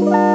Bye.